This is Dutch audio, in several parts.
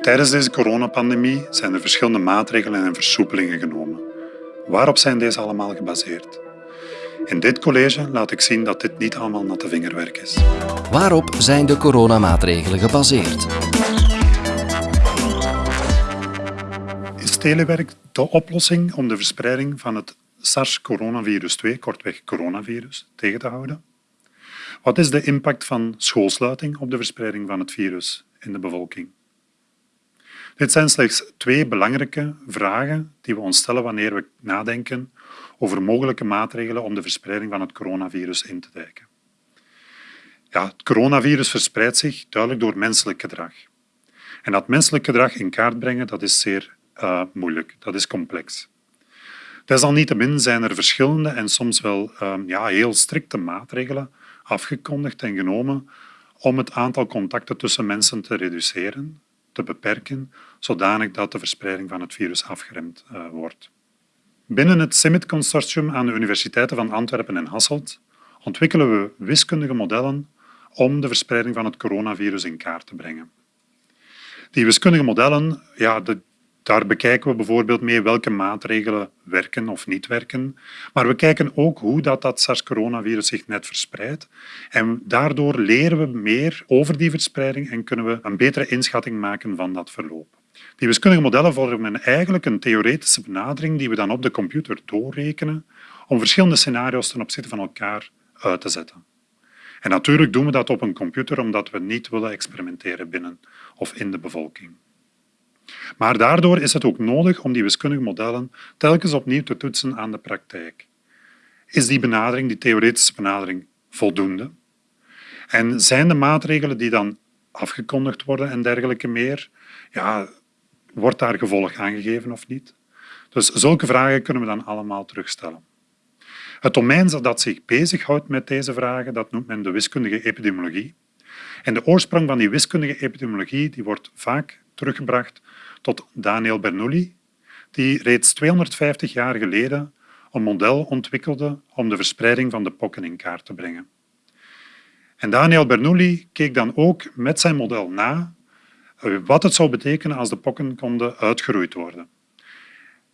Tijdens deze coronapandemie zijn er verschillende maatregelen en versoepelingen genomen. Waarop zijn deze allemaal gebaseerd? In dit college laat ik zien dat dit niet allemaal natte vingerwerk is. Waarop zijn de coronamaatregelen gebaseerd? Is telewerk de oplossing om de verspreiding van het SARS-coronavirus 2, kortweg coronavirus, tegen te houden? Wat is de impact van schoolsluiting op de verspreiding van het virus in de bevolking? Dit zijn slechts twee belangrijke vragen die we ons stellen wanneer we nadenken over mogelijke maatregelen om de verspreiding van het coronavirus in te dijken. Ja, het coronavirus verspreidt zich duidelijk door menselijk gedrag. En dat menselijk gedrag in kaart brengen, dat is zeer uh, moeilijk, dat is complex. Desalniettemin zijn er verschillende en soms wel uh, ja, heel strikte maatregelen afgekondigd en genomen om het aantal contacten tussen mensen te reduceren, te beperken, zodanig dat de verspreiding van het virus afgeremd uh, wordt. Binnen het CIMIT-consortium aan de universiteiten van Antwerpen en Hasselt ontwikkelen we wiskundige modellen om de verspreiding van het coronavirus in kaart te brengen. Die wiskundige modellen, ja, de, daar bekijken we bijvoorbeeld mee welke maatregelen werken of niet werken. Maar we kijken ook hoe dat, dat SARS-coronavirus zich net verspreidt. En daardoor leren we meer over die verspreiding en kunnen we een betere inschatting maken van dat verloop. Die wiskundige modellen vormen eigenlijk een theoretische benadering die we dan op de computer doorrekenen om verschillende scenario's ten opzichte van elkaar uit te zetten. En natuurlijk doen we dat op een computer omdat we niet willen experimenteren binnen of in de bevolking. Maar daardoor is het ook nodig om die wiskundige modellen telkens opnieuw te toetsen aan de praktijk. Is die benadering, die theoretische benadering, voldoende? En zijn de maatregelen die dan afgekondigd worden en dergelijke meer, ja, wordt daar gevolg aangegeven of niet? Dus zulke vragen kunnen we dan allemaal terugstellen. Het domein dat zich bezighoudt met deze vragen, dat noemt men de wiskundige epidemiologie. En de oorsprong van die wiskundige epidemiologie die wordt vaak teruggebracht tot Daniel Bernoulli, die reeds 250 jaar geleden een model ontwikkelde om de verspreiding van de pokken in kaart te brengen. En Daniel Bernoulli keek dan ook met zijn model na eh, wat het zou betekenen als de pokken konden uitgeroeid worden.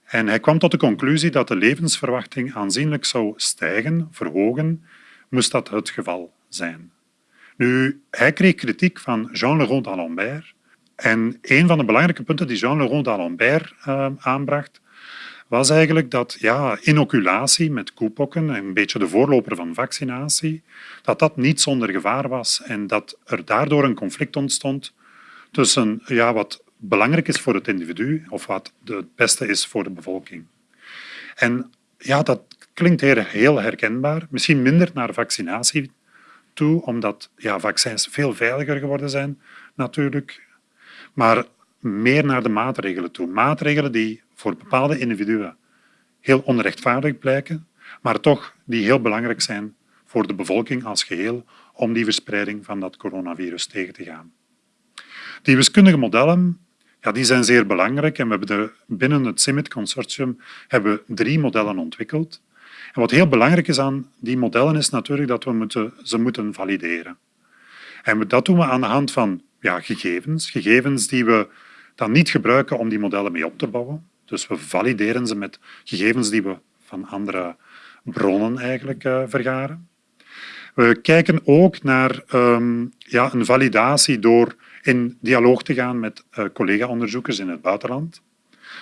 En hij kwam tot de conclusie dat de levensverwachting aanzienlijk zou stijgen, verhogen, moest dat het geval zijn. Nu, hij kreeg kritiek van Jean Leroux d'Alembert, en een van de belangrijke punten die Jean Leroux d'Alembert uh, aanbracht, was eigenlijk dat ja, inoculatie met koepokken, een beetje de voorloper van vaccinatie, dat dat niet zonder gevaar was en dat er daardoor een conflict ontstond tussen ja, wat belangrijk is voor het individu of wat het beste is voor de bevolking. En ja, dat klinkt heel herkenbaar, misschien minder naar vaccinatie toe, omdat ja, vaccins veel veiliger geworden zijn natuurlijk maar meer naar de maatregelen toe. Maatregelen die voor bepaalde individuen heel onrechtvaardig blijken, maar toch die heel belangrijk zijn voor de bevolking als geheel om die verspreiding van dat coronavirus tegen te gaan. Die wiskundige modellen ja, die zijn zeer belangrijk en we hebben binnen het CIMIT-consortium hebben we drie modellen ontwikkeld. En wat heel belangrijk is aan die modellen is natuurlijk dat we moeten, ze moeten valideren. En dat doen we aan de hand van ja, gegevens. Gegevens die we dan niet gebruiken om die modellen mee op te bouwen. Dus we valideren ze met gegevens die we van andere bronnen eigenlijk uh, vergaren. We kijken ook naar um, ja, een validatie door in dialoog te gaan met uh, collega-onderzoekers in het buitenland.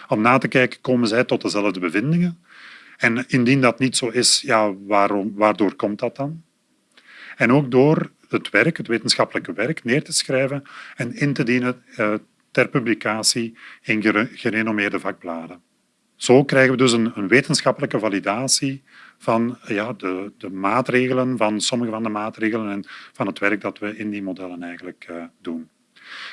Om na te kijken, komen zij tot dezelfde bevindingen? En indien dat niet zo is, ja, waarom, waardoor komt dat dan? En ook door het werk, het wetenschappelijke werk, neer te schrijven en in te dienen uh, ter publicatie in gerenommeerde vakbladen. Zo krijgen we dus een, een wetenschappelijke validatie van ja, de, de, maatregelen, van sommige van de maatregelen en van het werk dat we in die modellen eigenlijk uh, doen.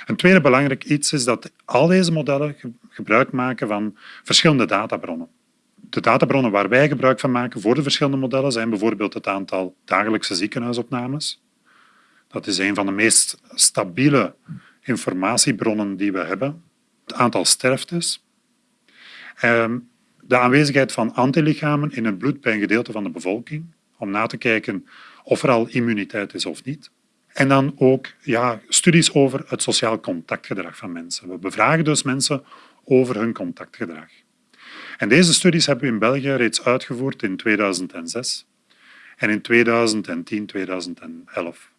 Een tweede belangrijk iets is dat al deze modellen gebruik maken van verschillende databronnen. De databronnen waar wij gebruik van maken voor de verschillende modellen zijn bijvoorbeeld het aantal dagelijkse ziekenhuisopnames, dat is een van de meest stabiele informatiebronnen die we hebben. Het aantal sterftes. Ehm, de aanwezigheid van antilichamen in het bloed bij een gedeelte van de bevolking, om na te kijken of er al immuniteit is of niet. En dan ook ja, studies over het sociaal contactgedrag van mensen. We bevragen dus mensen over hun contactgedrag. En deze studies hebben we in België reeds uitgevoerd in 2006 en in 2010, 2011.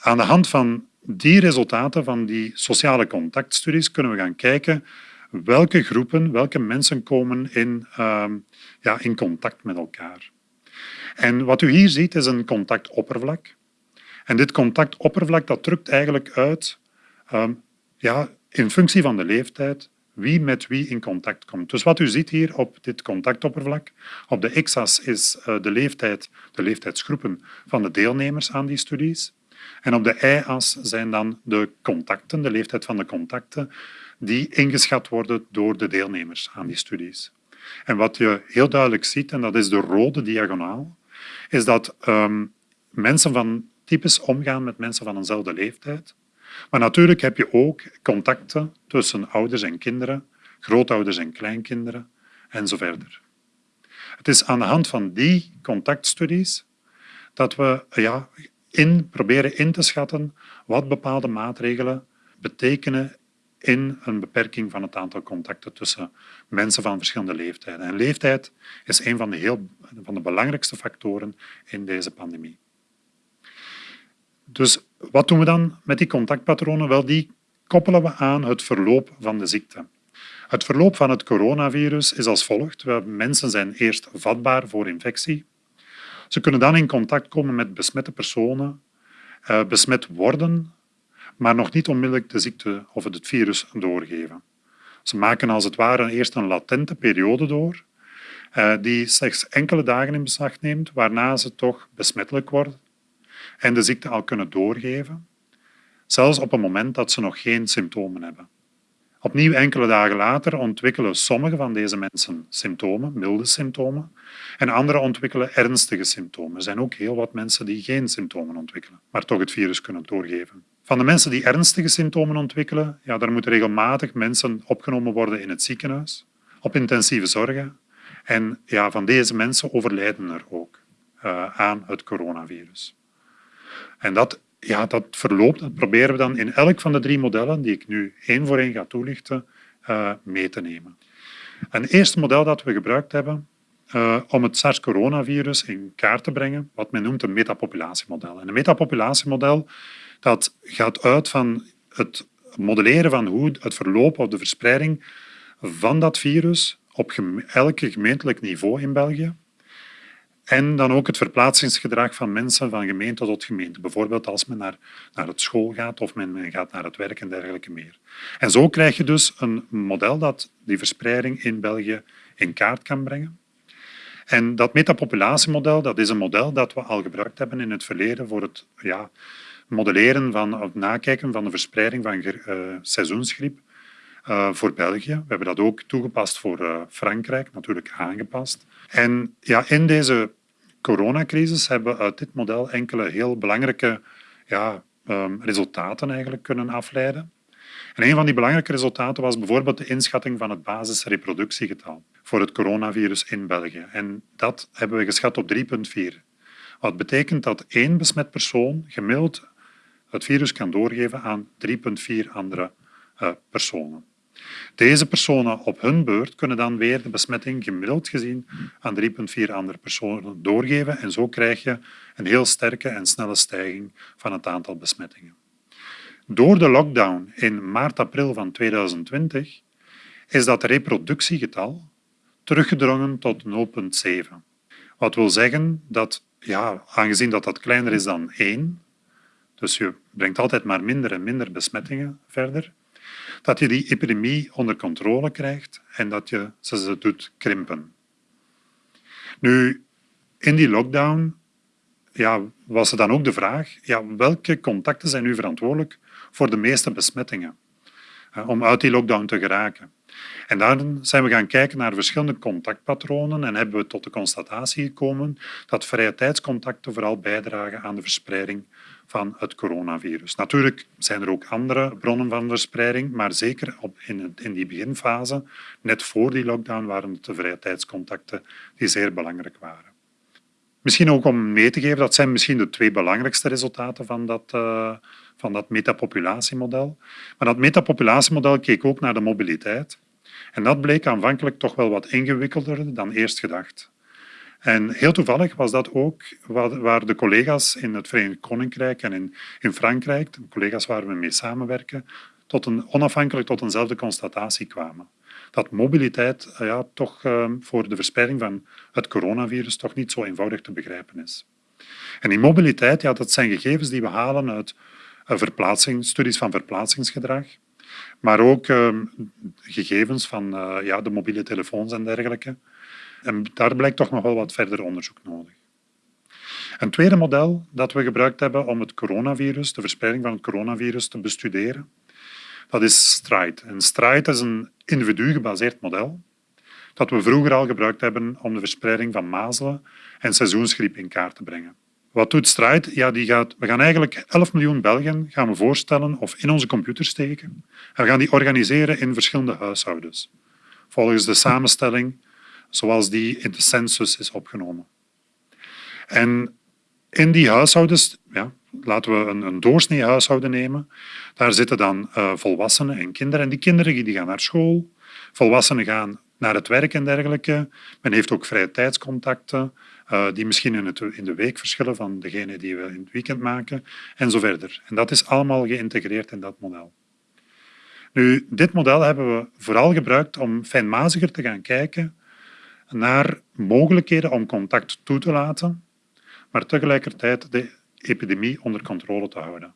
Aan de hand van die resultaten van die sociale contactstudies kunnen we gaan kijken welke groepen, welke mensen komen in, uh, ja, in contact met elkaar. En wat u hier ziet is een contactoppervlak. En dit contactoppervlak dat drukt eigenlijk uit um, ja, in functie van de leeftijd wie met wie in contact komt. Dus wat u ziet hier op dit contactoppervlak, op de x-as is uh, de leeftijd, de leeftijdsgroepen van de deelnemers aan die studies. En op de y-as zijn dan de contacten, de leeftijd van de contacten, die ingeschat worden door de deelnemers aan die studies. En wat je heel duidelijk ziet, en dat is de rode diagonaal, is dat um, mensen van types omgaan met mensen van eenzelfde leeftijd. Maar natuurlijk heb je ook contacten tussen ouders en kinderen, grootouders en kleinkinderen en verder. Het is aan de hand van die contactstudies dat we ja, in, proberen in te schatten wat bepaalde maatregelen betekenen in een beperking van het aantal contacten tussen mensen van verschillende leeftijden. En leeftijd is een van de, heel, van de belangrijkste factoren in deze pandemie. Dus wat doen we dan met die contactpatronen? Wel, die koppelen we aan het verloop van de ziekte. Het verloop van het coronavirus is als volgt. Mensen zijn eerst vatbaar voor infectie. Ze kunnen dan in contact komen met besmette personen, eh, besmet worden, maar nog niet onmiddellijk de ziekte of het virus doorgeven. Ze maken als het ware eerst een latente periode door, eh, die slechts enkele dagen in beslag neemt, waarna ze toch besmettelijk worden en de ziekte al kunnen doorgeven, zelfs op een moment dat ze nog geen symptomen hebben. Opnieuw enkele dagen later ontwikkelen sommige van deze mensen symptomen, milde symptomen, en anderen ontwikkelen ernstige symptomen. Er zijn ook heel wat mensen die geen symptomen ontwikkelen, maar toch het virus kunnen doorgeven. Van de mensen die ernstige symptomen ontwikkelen, ja, daar moeten regelmatig mensen opgenomen worden in het ziekenhuis, op intensieve zorgen. En ja, van deze mensen overlijden er ook uh, aan het coronavirus. En dat, ja, dat verloop dat proberen we dan in elk van de drie modellen, die ik nu één voor één ga toelichten, uh, mee te nemen. Een eerste model dat we gebruikt hebben uh, om het SARS-coronavirus in kaart te brengen, wat men noemt een metapopulatiemodel. En een metapopulatiemodel dat gaat uit van het modelleren van hoe het verloop of de verspreiding van dat virus op elke gemeentelijk niveau in België en dan ook het verplaatsingsgedrag van mensen van gemeente tot gemeente. Bijvoorbeeld als men naar, naar het school gaat of men, gaat naar het werk en dergelijke meer. En zo krijg je dus een model dat die verspreiding in België in kaart kan brengen. En dat metapopulatiemodel dat is een model dat we al gebruikt hebben in het verleden voor het ja, modelleren van, of nakijken van de verspreiding van uh, seizoensgriep uh, voor België. We hebben dat ook toegepast voor uh, Frankrijk, natuurlijk aangepast. En ja, in deze coronacrisis hebben we uit dit model enkele heel belangrijke ja, um, resultaten eigenlijk kunnen afleiden. En een van die belangrijke resultaten was bijvoorbeeld de inschatting van het basisreproductiegetal voor het coronavirus in België. En dat hebben we geschat op 3,4. Wat betekent dat één besmet persoon gemiddeld het virus kan doorgeven aan 3,4 andere uh, personen. Deze personen op hun beurt kunnen dan weer de besmetting gemiddeld gezien aan 3,4 andere personen doorgeven en zo krijg je een heel sterke en snelle stijging van het aantal besmettingen. Door de lockdown in maart-april van 2020 is dat reproductiegetal teruggedrongen tot 0,7. Wat wil zeggen dat, ja, aangezien dat, dat kleiner is dan 1, dus je brengt altijd maar minder en minder besmettingen verder, dat je die epidemie onder controle krijgt en dat je ze doet krimpen. Nu, in die lockdown ja, was er dan ook de vraag, ja, welke contacten zijn nu verantwoordelijk voor de meeste besmettingen? Om uit die lockdown te geraken. En daar zijn we gaan kijken naar verschillende contactpatronen en hebben we tot de constatatie gekomen dat vrije tijdscontacten vooral bijdragen aan de verspreiding van het coronavirus. Natuurlijk zijn er ook andere bronnen van verspreiding, maar zeker op in, in die beginfase, net voor die lockdown, waren het de vrije tijdscontacten die zeer belangrijk waren. Misschien ook om mee te geven, dat zijn misschien de twee belangrijkste resultaten van dat, uh, van dat metapopulatiemodel. Maar dat metapopulatiemodel keek ook naar de mobiliteit. En dat bleek aanvankelijk toch wel wat ingewikkelder dan eerst gedacht. En heel toevallig was dat ook waar de collega's in het Verenigd Koninkrijk en in, Frankrijk, de collega's waar we mee samenwerken, tot een, onafhankelijk tot eenzelfde constatatie kwamen. Dat mobiliteit eh, ja, toch uh, voor de verspreiding van het coronavirus toch niet zo eenvoudig te begrijpen is. En die mobiliteit, ja, dat zijn gegevens die we halen uit uh, verplaatsing, studies van verplaatsingsgedrag, maar ook ehm, gegevens van uh, ja, de mobiele telefoons en dergelijke. En daar blijkt toch nog wel wat verder onderzoek nodig. Een tweede model dat we gebruikt hebben om het coronavirus, de verspreiding van het coronavirus te bestuderen, dat is STRIDE. En STRIDE is een individu-gebaseerd model dat we vroeger al gebruikt hebben om de verspreiding van mazelen en seizoensgriep in kaart te brengen. Wat doet Stride? Ja, die gaat, we gaan eigenlijk 11 miljoen Belgen gaan we voorstellen of in onze computer steken. En we gaan die organiseren in verschillende huishoudens, volgens de samenstelling zoals die in de census is opgenomen. En in die huishoudens, ja, laten we een, een doorsnee huishouden nemen, daar zitten dan uh, volwassenen en kinderen. En die kinderen die gaan naar school, volwassenen gaan naar het werk en dergelijke. Men heeft ook vrije tijdscontacten, uh, die misschien in, de week verschillen van degene die we in het weekend maken, en zo verder. En dat is allemaal geïntegreerd in dat model. Nu, dit model hebben we vooral gebruikt om fijnmaziger te gaan kijken naar mogelijkheden om contact toe te laten, maar tegelijkertijd de epidemie onder controle te houden.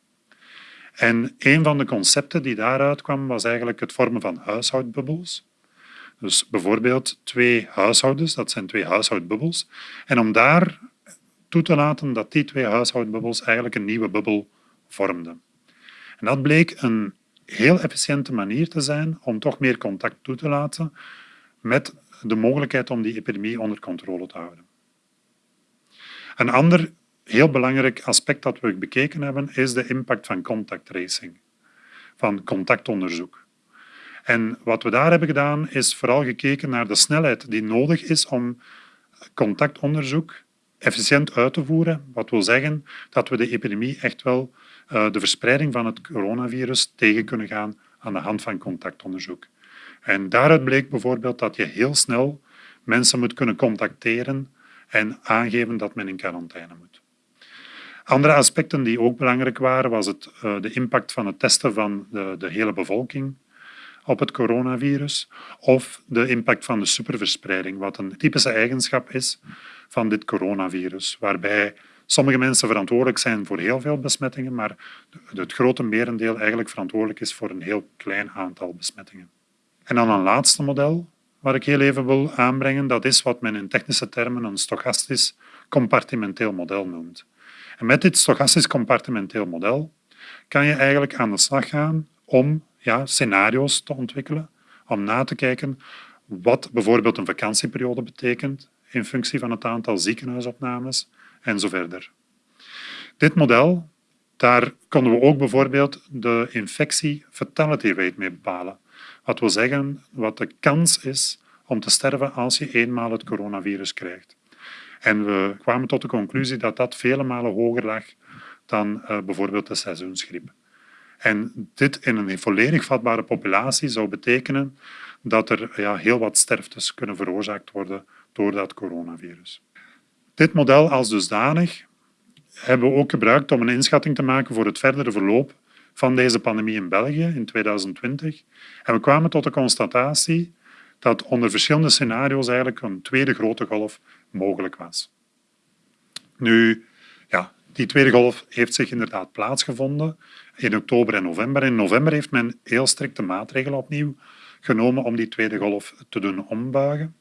En een van de concepten die daaruit kwam, was eigenlijk het vormen van huishoudbubbels. Dus bijvoorbeeld twee huishoudens, dat zijn twee huishoudbubbels. En om daar toe te laten dat die twee huishoudbubbels eigenlijk een nieuwe bubbel vormden. En dat bleek een heel efficiënte manier te zijn om toch meer contact toe te laten met de mogelijkheid om die epidemie onder controle te houden. Een ander heel belangrijk aspect dat we bekeken hebben is de impact van contact tracing, van contactonderzoek. En wat we daar hebben gedaan is vooral gekeken naar de snelheid die nodig is om contactonderzoek efficiënt uit te voeren. Wat wil zeggen dat we de epidemie echt wel uh, de verspreiding van het coronavirus tegen kunnen gaan aan de hand van contactonderzoek. En daaruit bleek bijvoorbeeld dat je heel snel mensen moet kunnen contacteren en aangeven dat men in quarantaine moet. Andere aspecten die ook belangrijk waren, was het, uh, de impact van het testen van de, de hele bevolking op het coronavirus of de impact van de superverspreiding, wat een typische eigenschap is van dit coronavirus, waarbij sommige mensen verantwoordelijk zijn voor heel veel besmettingen, maar het grote merendeel eigenlijk verantwoordelijk is voor een heel klein aantal besmettingen. En dan een laatste model, wat ik heel even wil aanbrengen, dat is wat men in technische termen een stochastisch compartimenteel model noemt. En met dit stochastisch compartimenteel model kan je eigenlijk aan de slag gaan om ja, scenario's te ontwikkelen, om na te kijken wat bijvoorbeeld een vakantieperiode betekent in functie van het aantal ziekenhuisopnames en zo verder. Dit model, daar konden we ook bijvoorbeeld de infectie fatality rate mee bepalen. Wat wil zeggen wat de kans is om te sterven als je eenmaal het coronavirus krijgt. En we kwamen tot de conclusie dat dat vele malen hoger lag dan uh, bijvoorbeeld de seizoensgriep. En dit in een volledig vatbare populatie zou betekenen dat er ja, heel wat sterftes kunnen veroorzaakt worden door dat coronavirus. Dit model als dusdanig hebben we ook gebruikt om een inschatting te maken voor het verdere verloop van deze pandemie in België in 2020. En we kwamen tot de constatatie dat onder verschillende scenario's eigenlijk een tweede grote golf mogelijk was. Nu, ja, die tweede golf heeft zich inderdaad plaatsgevonden in oktober en november. In november heeft men heel strikte maatregelen opnieuw genomen om die tweede golf te doen ombuigen.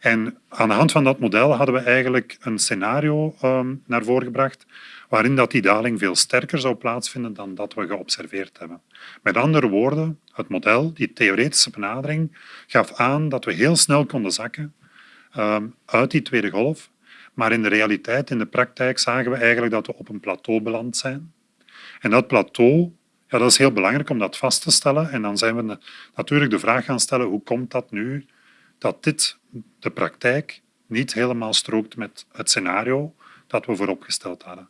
En aan de hand van dat model hadden we eigenlijk een scenario um, naar voren gebracht waarin dat die daling veel sterker zou plaatsvinden dan dat we geobserveerd hebben. Met andere woorden, het model, die theoretische benadering, gaf aan dat we heel snel konden zakken um, uit die tweede golf, maar in de realiteit, in de praktijk, zagen we eigenlijk dat we op een plateau beland zijn. En dat plateau, ja, dat is heel belangrijk om dat vast te stellen. En dan zijn we natuurlijk de vraag gaan stellen, hoe komt dat nu dat dit de praktijk niet helemaal strookt met het scenario dat we vooropgesteld hadden.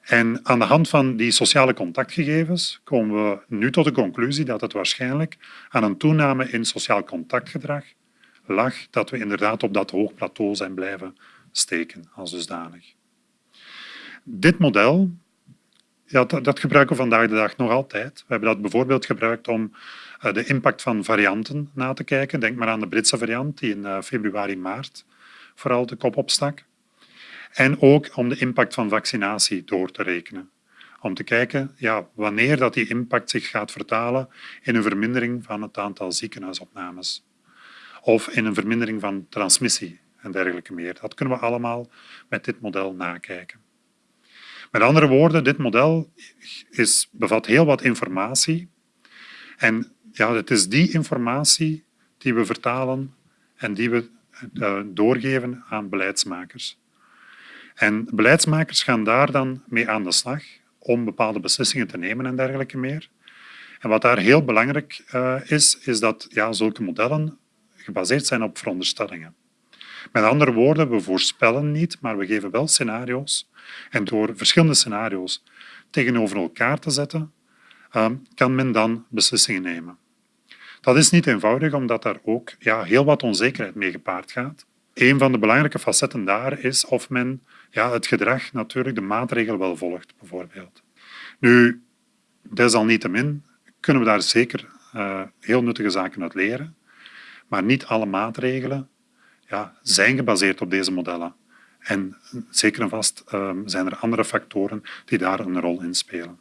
En aan de hand van die sociale contactgegevens komen we nu tot de conclusie dat het waarschijnlijk aan een toename in sociaal contactgedrag lag dat we inderdaad op dat hoog plateau zijn blijven steken als dusdanig. Dit model ja, dat, gebruiken we vandaag de dag nog altijd. We hebben dat bijvoorbeeld gebruikt om de impact van varianten na te kijken. Denk maar aan de Britse variant die in uh, februari, maart vooral de kop opstak. En ook om de impact van vaccinatie door te rekenen. Om te kijken ja, wanneer dat die impact zich gaat vertalen in een vermindering van het aantal ziekenhuisopnames. Of in een vermindering van transmissie en dergelijke meer. Dat kunnen we allemaal met dit model nakijken. Met andere woorden, dit model is, bevat heel wat informatie. En ja, het is die informatie die we vertalen en die we uh, doorgeven aan beleidsmakers. En beleidsmakers gaan daar dan mee aan de slag om bepaalde beslissingen te nemen en dergelijke meer. En wat daar heel belangrijk uh, is, is dat ja, zulke modellen gebaseerd zijn op veronderstellingen. Met andere woorden, we voorspellen niet, maar we geven wel scenario's. En door verschillende scenario's tegenover elkaar te zetten, uh, kan men dan beslissingen nemen. Dat is niet eenvoudig, omdat daar ook ja, heel wat onzekerheid mee gepaard gaat. Een van de belangrijke facetten daar is of men ja, het gedrag natuurlijk de maatregel wel volgt, bijvoorbeeld. Nu, desalniettemin kunnen we daar zeker uh, heel nuttige zaken uit leren, maar niet alle maatregelen ja, zijn gebaseerd op deze modellen. En zeker en vast um, zijn er andere factoren die daar een rol in spelen.